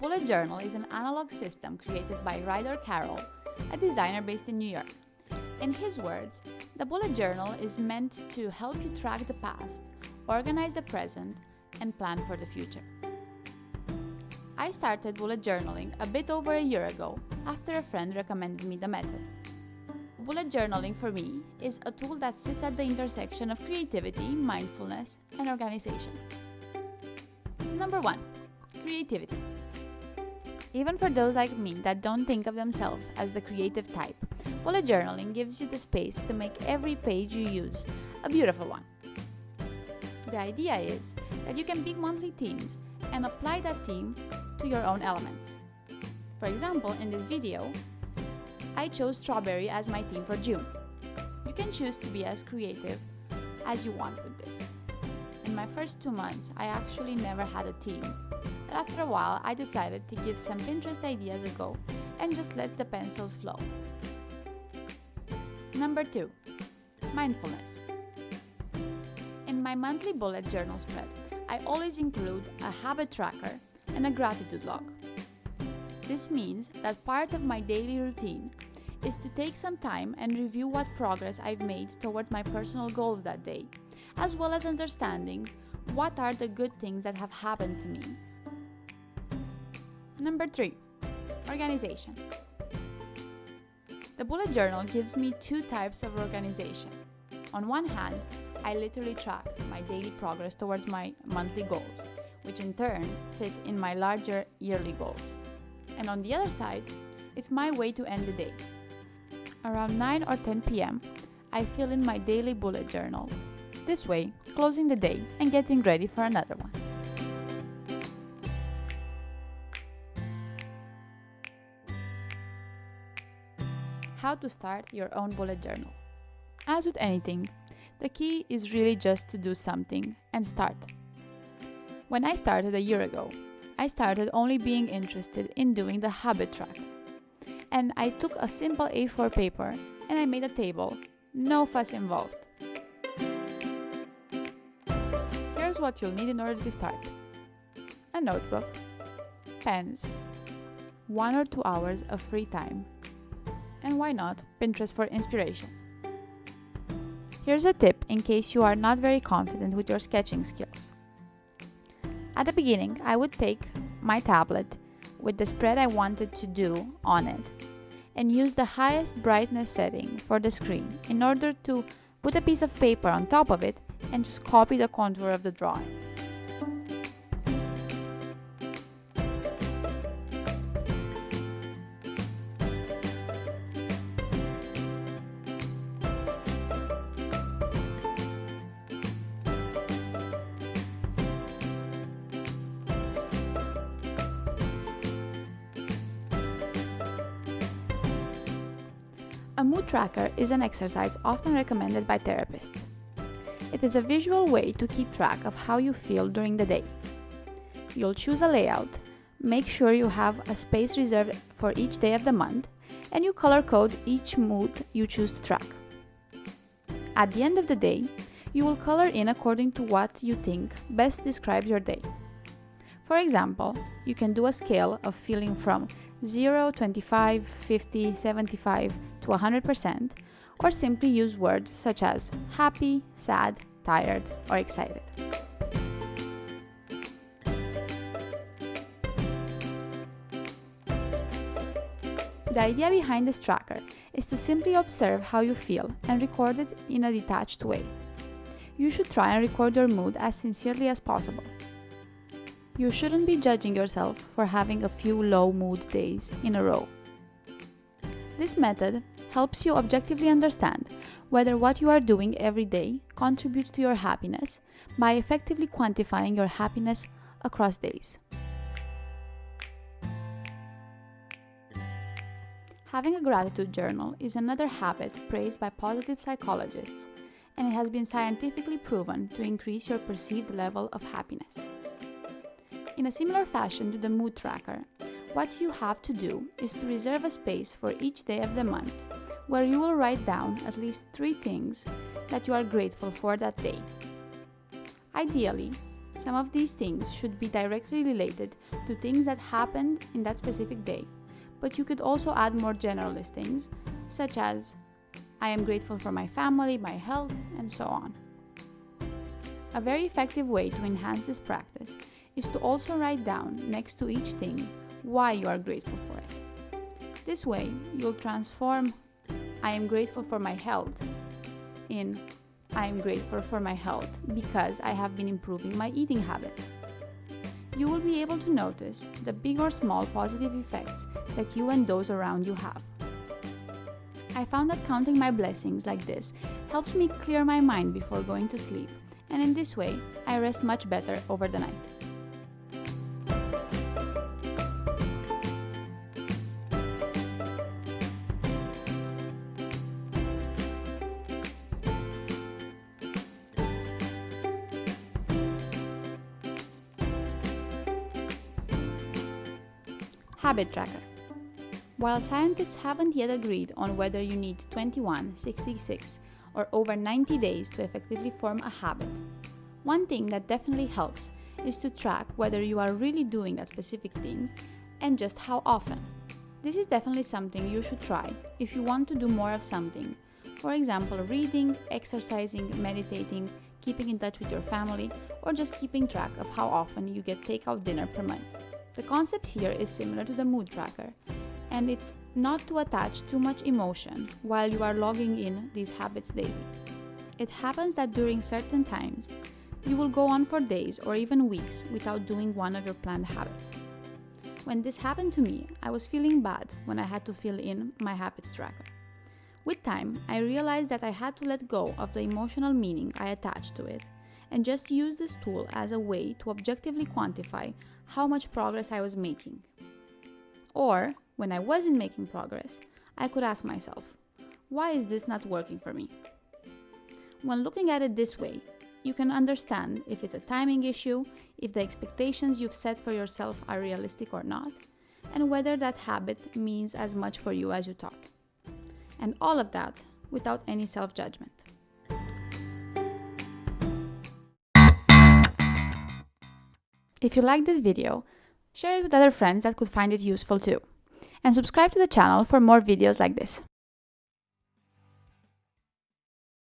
bullet journal is an analog system created by Ryder Carroll, a designer based in New York. In his words, the bullet journal is meant to help you track the past, organize the present, and plan for the future. I started bullet journaling a bit over a year ago after a friend recommended me the method. Bullet journaling for me is a tool that sits at the intersection of creativity, mindfulness, and organization. Number one, creativity. Even for those like me that don't think of themselves as the creative type, bullet journaling gives you the space to make every page you use a beautiful one. The idea is that you can pick monthly themes and apply that theme to your own elements. For example, in this video, I chose strawberry as my theme for June. You can choose to be as creative as you want with this. In my first two months, I actually never had a theme. And after a while, I decided to give some Pinterest ideas a go and just let the pencils flow. Number 2. Mindfulness. In my monthly bullet journal spread, I always include a habit tracker and a gratitude log. This means that part of my daily routine is to take some time and review what progress I've made towards my personal goals that day, as well as understanding what are the good things that have happened to me. Number 3. Organization. The bullet journal gives me two types of organization. On one hand, I literally track my daily progress towards my monthly goals, which in turn fit in my larger yearly goals. And on the other side, it's my way to end the day. Around 9 or 10 pm, I fill in my daily bullet journal. This way, closing the day and getting ready for another one. How to start your own bullet journal. As with anything, the key is really just to do something and start. When I started a year ago, I started only being interested in doing the habit track. And I took a simple A4 paper and I made a table, no fuss involved. Here's what you'll need in order to start a notebook, pens, one or two hours of free time, and why not Pinterest for inspiration. Here's a tip in case you are not very confident with your sketching skills. At the beginning, I would take my tablet with the spread I wanted to do on it and use the highest brightness setting for the screen in order to put a piece of paper on top of it and just copy the contour of the drawing. A mood tracker is an exercise often recommended by therapists. It is a visual way to keep track of how you feel during the day. You'll choose a layout, make sure you have a space reserved for each day of the month, and you color code each mood you choose to track. At the end of the day, you will color in according to what you think best describes your day. For example, you can do a scale of feeling from 0, 25, 50, 75 to 100%, or simply use words such as happy, sad, tired, or excited. The idea behind this tracker is to simply observe how you feel and record it in a detached way. You should try and record your mood as sincerely as possible. You shouldn't be judging yourself for having a few low mood days in a row. This method helps you objectively understand whether what you are doing every day contributes to your happiness by effectively quantifying your happiness across days. Having a gratitude journal is another habit praised by positive psychologists, and it has been scientifically proven to increase your perceived level of happiness. In a similar fashion to the mood tracker, what you have to do is to reserve a space for each day of the month where you will write down at least three things that you are grateful for that day. Ideally, Some of these things should be directly related to things that happened in that specific day, but you could also add more generalist things, such as I am grateful for my family, my health, and so on. A very effective way to enhance this practice is to also write down next to each thing why you are grateful for it. This way, you'll transform I am grateful for my health in I am grateful for my health because I have been improving my eating habits. You will be able to notice the big or small positive effects that you and those around you have. I found that counting my blessings like this helps me clear my mind before going to sleep, and in this way, I rest much better over the night. Habit Tracker While scientists haven't yet agreed on whether you need 21, 66, or over 90 days to effectively form a habit, one thing that definitely helps is to track whether you are really doing that specific thing and just how often. This is definitely something you should try if you want to do more of something. For example, reading, exercising, meditating, keeping in touch with your family, or just keeping track of how often you get takeout dinner per month. The concept here is similar to the mood tracker, and it's not to attach too much emotion while you are logging in these habits daily. It happens that during certain times, you will go on for days or even weeks without doing one of your planned habits. When this happened to me, I was feeling bad when I had to fill in my habits tracker. With time, I realized that I had to let go of the emotional meaning I attached to it and just use this tool as a way to objectively quantify how much progress I was making. Or, when I wasn't making progress, I could ask myself, why is this not working for me? When looking at it this way, you can understand if it's a timing issue, if the expectations you've set for yourself are realistic or not, and whether that habit means as much for you as you thought. And all of that without any self judgment. If you like this video, share it with other friends that could find it useful too. And subscribe to the channel for more videos like this.